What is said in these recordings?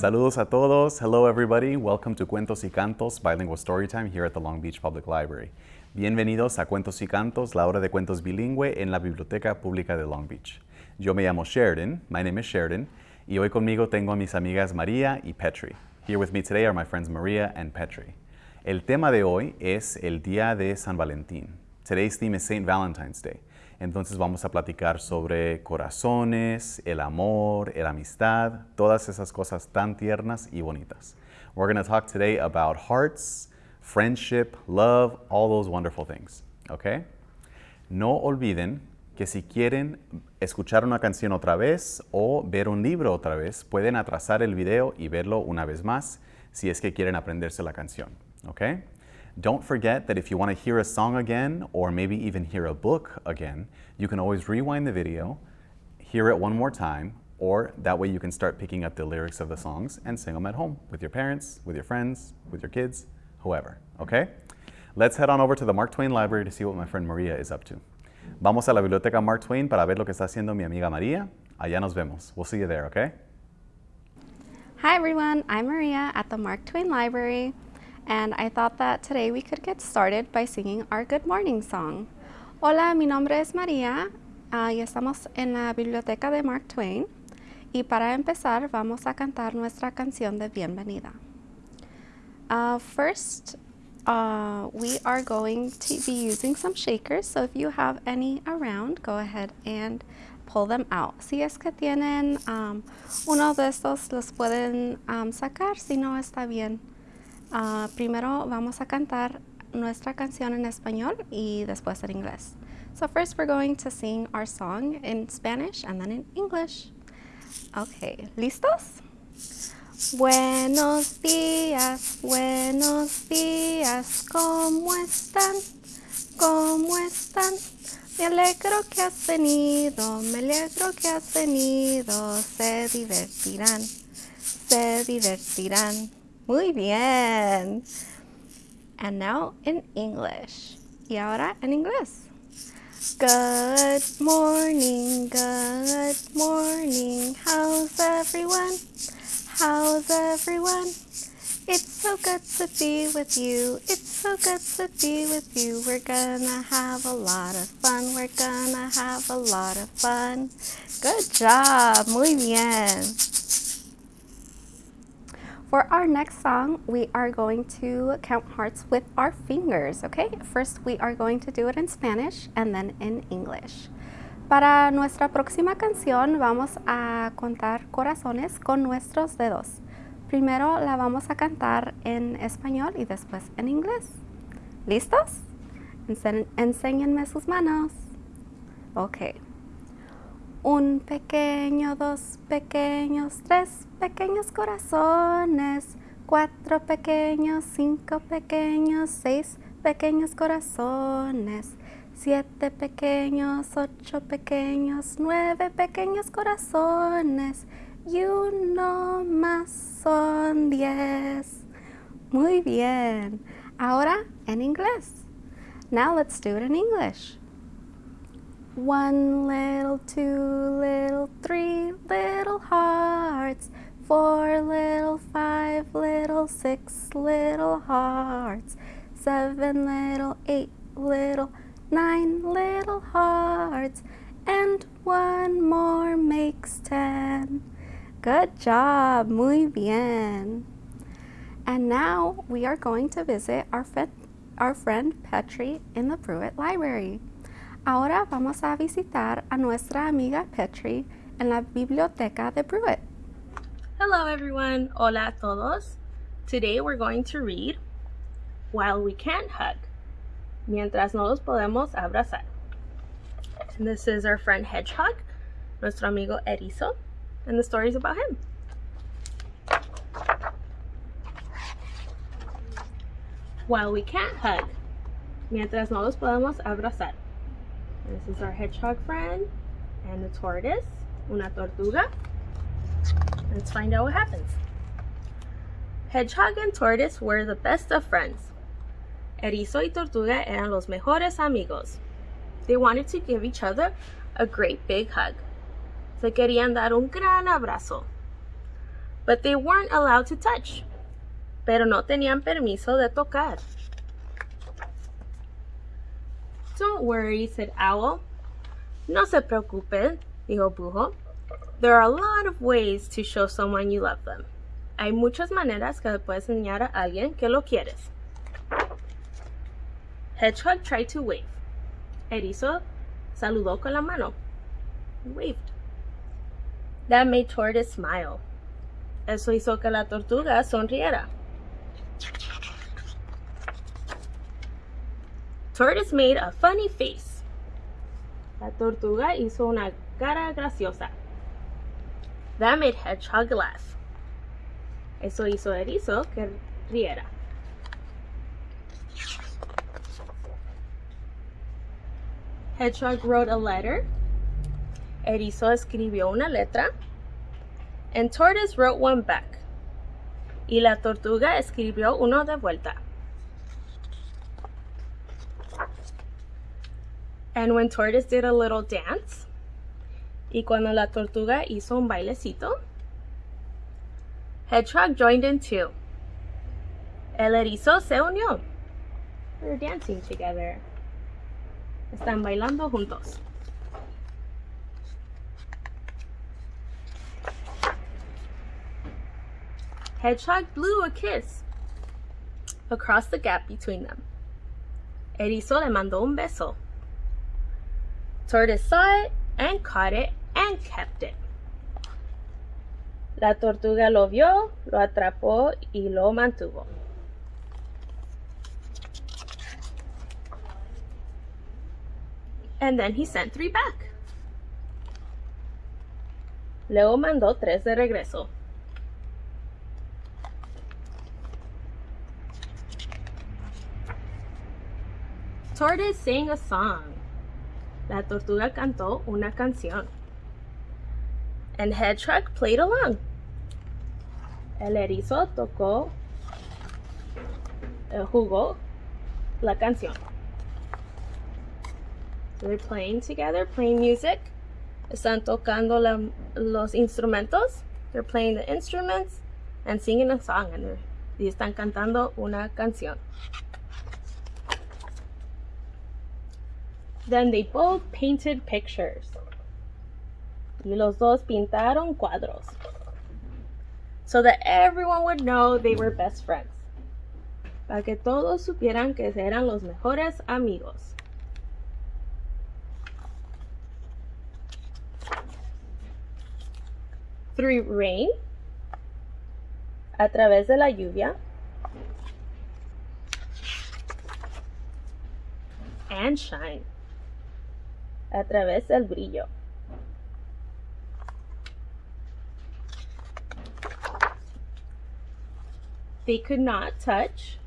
Saludos a todos. Hello everybody. Welcome to Cuentos y Cantos Bilingual Storytime here at the Long Beach Public Library. Bienvenidos a Cuentos y Cantos, la hora de cuentos bilingüe en la Biblioteca Pública de Long Beach. Yo me llamo Sheridan. My name is Sheridan. Y hoy conmigo tengo a mis amigas María y Petri. Here with me today are my friends Maria and Petri. El tema de hoy es el Día de San Valentín. Today's theme is St. Valentine's Day. Entonces vamos a platicar sobre corazones, el amor, la amistad, todas esas cosas tan tiernas y bonitas. We're going to talk today about hearts, friendship, love, all those wonderful things. Okay? No olviden que si quieren escuchar una canción otra vez o ver un libro otra vez, pueden atrasar el video y verlo una vez más si es que quieren aprenderse la canción. Okay? Don't forget that if you want to hear a song again, or maybe even hear a book again, you can always rewind the video, hear it one more time, or that way you can start picking up the lyrics of the songs and sing them at home with your parents, with your friends, with your kids, whoever, okay? Let's head on over to the Mark Twain Library to see what my friend Maria is up to. Vamos a la biblioteca Mark Twain para ver lo que está haciendo mi amiga María. Allá nos vemos. We'll see you there, okay? Hi everyone, I'm Maria at the Mark Twain Library. And I thought that today we could get started by singing our good morning song. Hola, mi nombre es María uh, y estamos en la biblioteca de Mark Twain y para empezar vamos a cantar nuestra canción de bienvenida. Uh, first, uh, we are going to be using some shakers, so if you have any around, go ahead and pull them out. Si es que tienen um, uno de estos, los pueden um, sacar, si no está bien. Uh, primero vamos a cantar nuestra canción en español y después en inglés. So first we're going to sing our song in Spanish and then in English. Okay, ¿listos? Buenos días, buenos días, ¿cómo están? ¿Cómo están? Me alegro que has venido, me alegro que has venido, se divertirán, se divertirán. Muy bien. And now in English. Y ahora en inglés. Good morning, good morning. How's everyone? How's everyone? It's so good to be with you. It's so good to be with you. We're gonna have a lot of fun. We're gonna have a lot of fun. Good job. Muy bien. For our next song, we are going to count hearts with our fingers, okay? First, we are going to do it in Spanish and then in English. Para nuestra próxima canción, vamos a contar corazones con nuestros dedos. Primero la vamos a cantar en español y después en inglés. ¿Listos? enséñenme sus manos. Ok. Un pequeño, dos pequeños, tres pequeños corazones, cuatro pequeños, cinco pequeños, seis pequeños corazones, siete pequeños, ocho pequeños, nueve pequeños corazones y uno más son diez. Muy bien. Ahora en inglés. Now let's do it in English. One little, two little, three little hearts, four little, five little, six little hearts, seven little, eight little, nine little hearts, and one more makes ten. Good job, muy bien. And now we are going to visit our, our friend Petri in the Brewitt Library. Ahora vamos a visitar a nuestra amiga Petri en la biblioteca de Pruitt. Hello everyone, hola a todos. Today we're going to read While We Can't Hug, mientras no los podemos abrazar. And this is our friend Hedgehog, nuestro amigo Erizo, and the story is about him. While we can't hug, mientras no los podemos abrazar. This is our hedgehog friend and the tortoise, una tortuga. Let's find out what happens. Hedgehog and tortoise were the best of friends. Erizo y tortuga eran los mejores amigos. They wanted to give each other a great big hug. Se querían dar un gran abrazo. But they weren't allowed to touch. Pero no tenían permiso de tocar. Don't worry, said Owl. No se preocupen, dijo Búho. There are a lot of ways to show someone you love them. Hay muchas maneras que le puedes enseñar a alguien que lo quieres. Hedgehog tried to wave. Erizo saludó con la mano. Waved. That made Tortoise smile. Eso hizo que la tortuga sonriera. Tortoise made a funny face. La tortuga hizo una cara graciosa. That made Hedgehog laugh. Eso hizo Erizo que riera. Hedgehog wrote a letter. Erizo escribió una letra. And Tortoise wrote one back. Y la tortuga escribió uno de vuelta. And when Tortoise did a little dance, y cuando la tortuga hizo un bailecito, Hedgehog joined in too. El erizo se unió. They're dancing together. Están bailando juntos. Hedgehog blew a kiss across the gap between them. Erizo le mandó un beso. Tortoise saw it and caught it and kept it. La tortuga lo vio, lo atrapó y lo mantuvo. And then he sent three back. Luego mandó tres de regreso. Tortoise sang a song. La tortuga cantó una canción. And Hedgehog played along. El erizo tocó, eh, jugó la canción. So they're playing together, playing music. Están tocando los instrumentos. They're playing the instruments and singing a song. And y están cantando una canción. Then they both painted pictures. Y los dos pintaron cuadros. So that everyone would know they were best friends. Para que todos supieran que eran los mejores amigos. Through rain, a través de la lluvia, and shine, a través del brillo. They could not touch.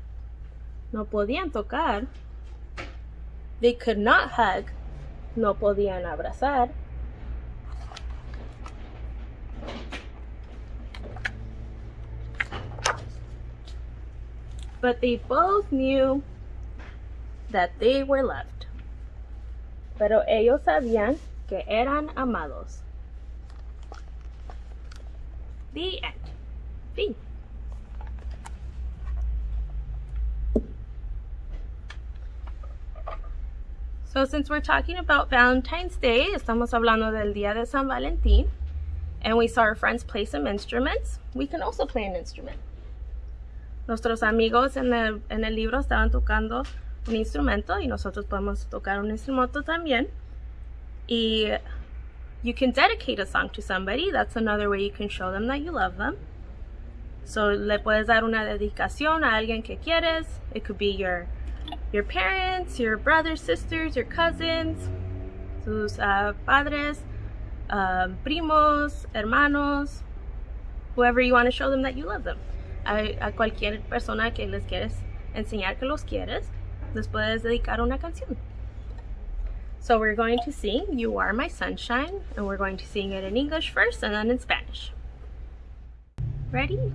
No podían tocar. They could not hug. No podían abrazar. But they both knew that they were loved. Pero ellos sabían que eran amados. The end. So since we're talking about Valentine's Day, estamos hablando del Día de San Valentín, and we saw our friends play some instruments, we can also play an instrument. Nuestros amigos en el, en el libro estaban tocando un instrumento y nosotros podemos tocar un instrumento también. Y you can dedicate a song to somebody. That's another way you can show them that you love them. So le puedes dar una dedicación a alguien que quieres. It could be your your parents, your brothers, sisters, your cousins, sus uh, padres, um, primos, hermanos, whoever you want to show them that you love them. A, a, cualquier persona que les quieres enseñar que los quieres, les puedes dedicar una canción. So we're going to sing You Are My Sunshine, and we're going to sing it in English first and then in Spanish. Ready?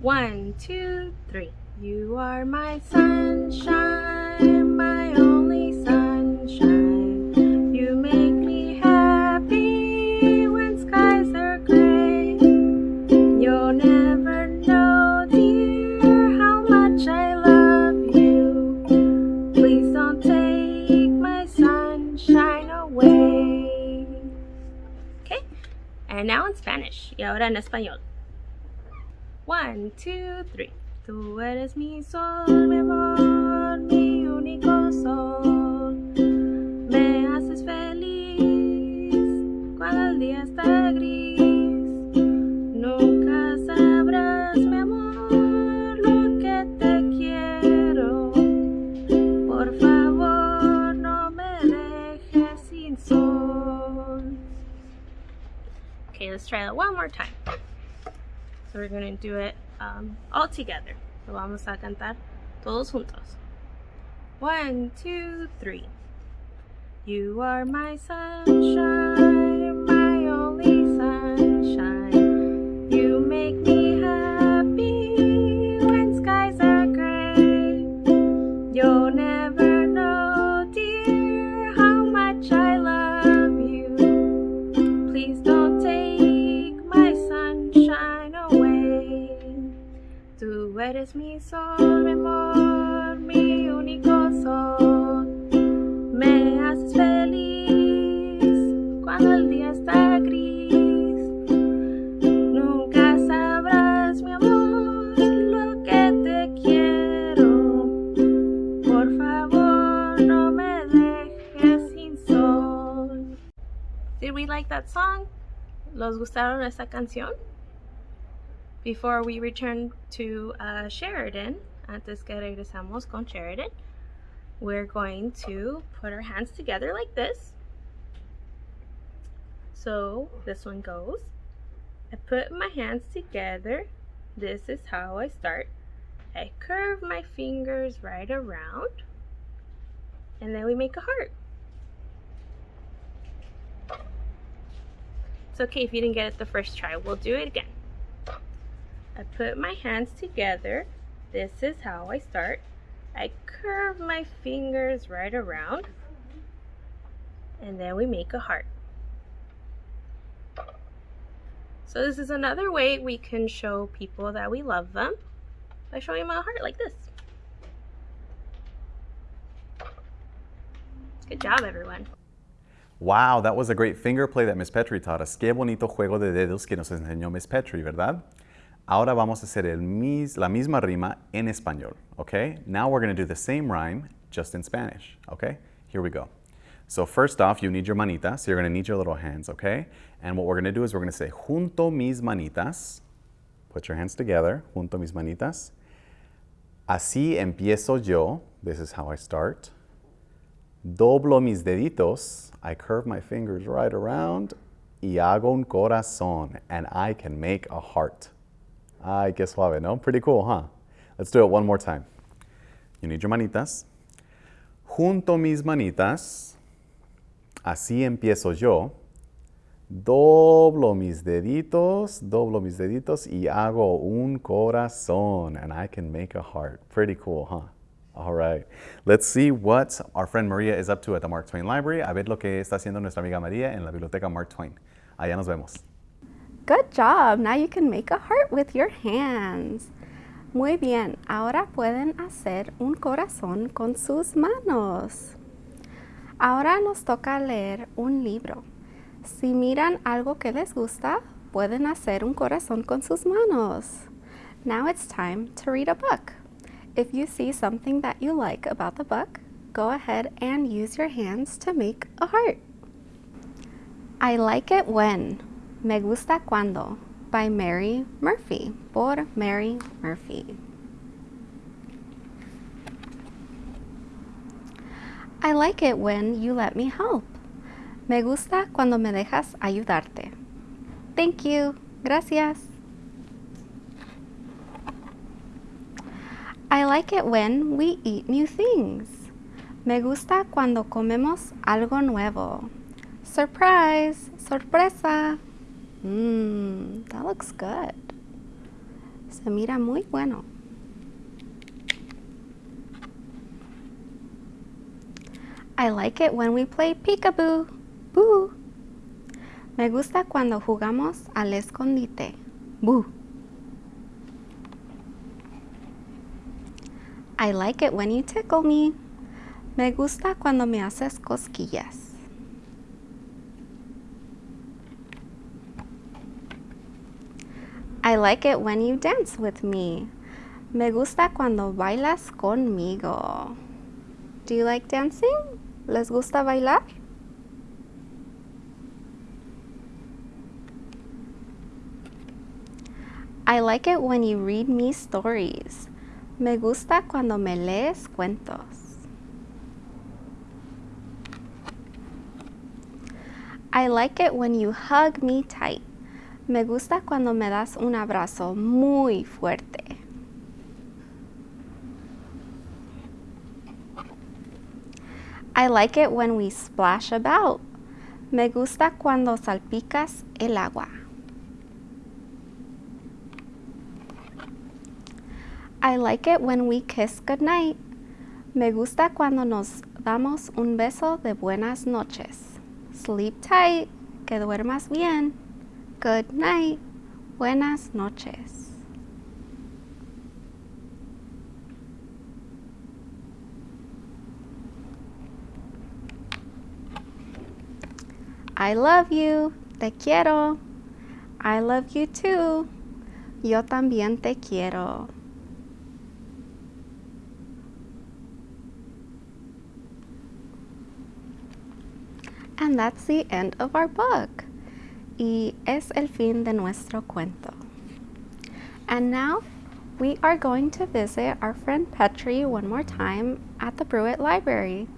One, two, three. You are my sunshine, my only sunshine. Y ahora en español. One, two, three. Tú eres mi sol, mi amor, mi único sol. Do it um, all together. Lo vamos a cantar todos juntos. One, two, three. You are my sunshine, sol, mi amor, mi único sol. Me haces feliz cuando el día está gris. Nunca sabrás, mi amor, lo que te quiero. Por favor, no me dejes sin sol. Did we like that song? ¿Los gustaron esta canción? Before we return to uh, Sheridan, antes que regresamos con Sheridan, we're going to put our hands together like this. So this one goes. I put my hands together. This is how I start. I curve my fingers right around. And then we make a heart. It's okay if you didn't get it the first try. We'll do it again. I put my hands together. This is how I start. I curve my fingers right around. And then we make a heart. So this is another way we can show people that we love them by showing them a heart like this. Good job, everyone. Wow, that was a great finger play that Miss Petrie taught us. Qué bonito juego de dedos que nos enseñó Miss Petrie, ¿verdad? Ahora vamos a hacer el mis, la misma rima en español, okay? Now we're going to do the same rhyme, just in Spanish, okay? Here we go. So first off, you need your manitas. So you're going to need your little hands, okay? And what we're going to do is we're going to say, junto mis manitas. Put your hands together, junto mis manitas. Así empiezo yo. This is how I start. Doblo mis deditos. I curve my fingers right around. Y hago un corazón. And I can make a heart. Ay, qué suave, ¿no? Pretty cool, huh? Let's do it one more time. You need your manitas. Junto mis manitas. Así empiezo yo. Doblo mis deditos, doblo mis deditos y hago un corazón. And I can make a heart. Pretty cool, huh? All right. Let's see what our friend Maria is up to at the Mark Twain Library. A ver lo que está haciendo nuestra amiga María en la biblioteca Mark Twain. Allá nos vemos. Good job. Now you can make a heart with your hands. Muy bien. Ahora pueden hacer un corazón con sus manos. Ahora nos toca leer un libro. Si miran algo que les gusta, pueden hacer un corazón con sus manos. Now it's time to read a book. If you see something that you like about the book, go ahead and use your hands to make a heart. I like it when. Me gusta cuando. By Mary Murphy. Por Mary Murphy. I like it when you let me help. Me gusta cuando me dejas ayudarte. Thank you. Gracias. I like it when we eat new things. Me gusta cuando comemos algo nuevo. Surprise! Sorpresa! Mmm, that looks good. Se mira muy bueno. I like it when we play peekaboo. Boo. Me gusta cuando jugamos al escondite. Boo. I like it when you tickle me. Me gusta cuando me haces cosquillas. I like it when you dance with me. Me gusta cuando bailas conmigo. Do you like dancing? ¿Les gusta bailar? I like it when you read me stories. Me gusta cuando me lees cuentos. I like it when you hug me tight. Me gusta cuando me das un abrazo muy fuerte. I like it when we splash about. Me gusta cuando salpicas el agua. I like it when we kiss goodnight. Me gusta cuando nos damos un beso de buenas noches. Sleep tight, que duermas bien. Good night, buenas noches. I love you, te quiero. I love you too. Yo también te quiero. And that's the end of our book. Y es el fin de nuestro cuento. And now we are going to visit our friend Petri one more time at the Brewitt Library.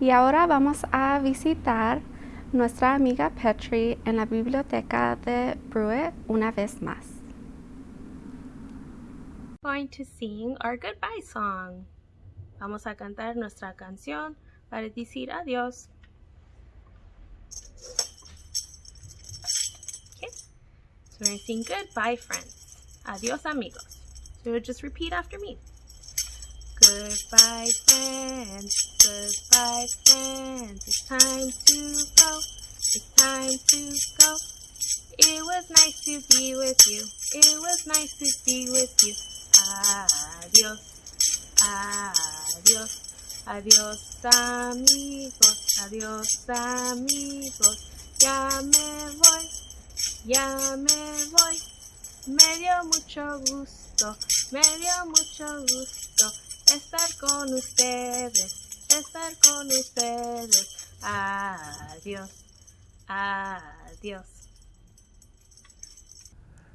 Y ahora vamos a visitar nuestra amiga Petri en la biblioteca de Brewitt una vez más. Going to sing our goodbye song. Vamos a cantar nuestra canción para decir adiós. So we're saying goodbye, friends. Adios, amigos. So just repeat after me. Goodbye, friends. Goodbye, friends. It's time to go. It's time to go. It was nice to be with you. It was nice to be with you. Adios. Adios. Adios, con ustedes, estar con ustedes. Adiós, adiós.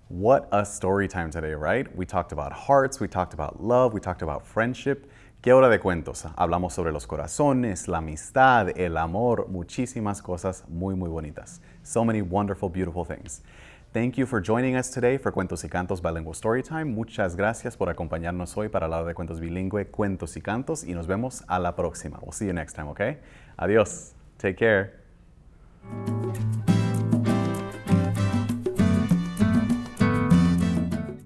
What a story time today, right? We talked about hearts, we talked about love, we talked about friendship. ¿Qué hora de cuentos? Hablamos sobre los corazones, la amistad, el amor, muchísimas cosas muy, muy bonitas. So many wonderful, beautiful things. Thank you for joining us today for Cuentos y Cantos Bilingual Storytime. Muchas gracias por acompañarnos hoy para hablar de cuentos bilingüe, cuentos y cantos y nos vemos a la próxima. We'll see you next time, okay? Adiós. Take care.